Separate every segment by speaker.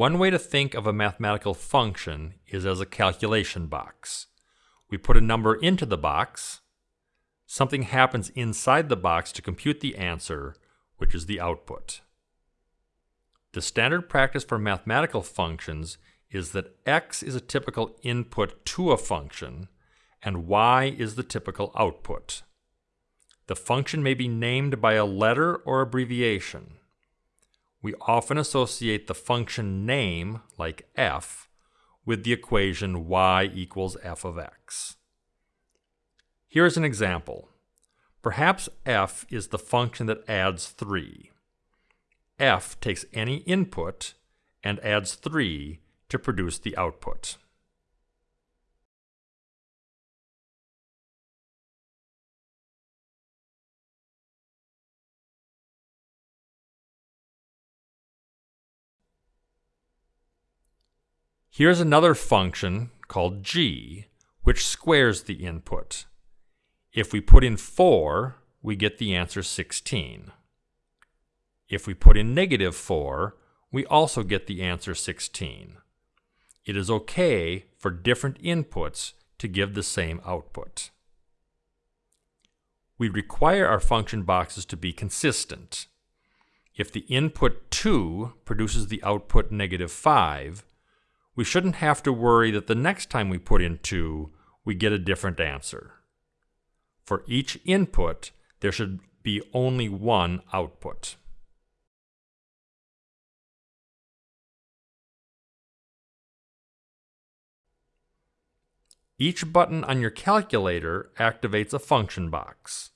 Speaker 1: One way to think of a mathematical function is as a calculation box. We put a number into the box, something happens inside the box to compute the answer, which is the output. The standard practice for mathematical functions is that x is a typical input to a function, and y is the typical output. The function may be named by a letter or abbreviation. We often associate the function name, like f, with the equation y equals f of x. Here is an example. Perhaps f is the function that adds 3. f takes any input and adds 3 to produce the output. Here's another function called g, which squares the input. If we put in 4, we get the answer 16. If we put in negative 4, we also get the answer 16. It is okay for different inputs to give the same output. We require our function boxes to be consistent. If the input 2 produces the output negative 5, we shouldn't have to worry that the next time we put in 2, we get a different answer. For each input, there should be only one output. Each button on your calculator activates a function box.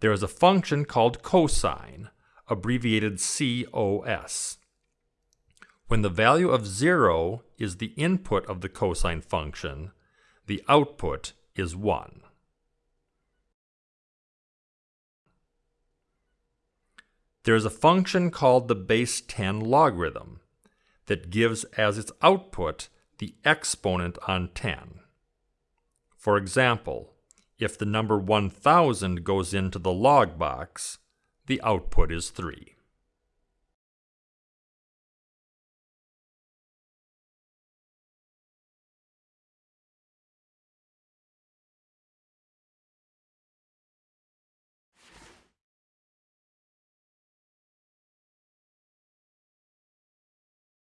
Speaker 1: There is a function called cosine, abbreviated COS. When the value of 0 is the input of the cosine function, the output is 1. There is a function called the base 10 logarithm that gives as its output the exponent on 10. For example, if the number 1000 goes into the log box, the output is 3.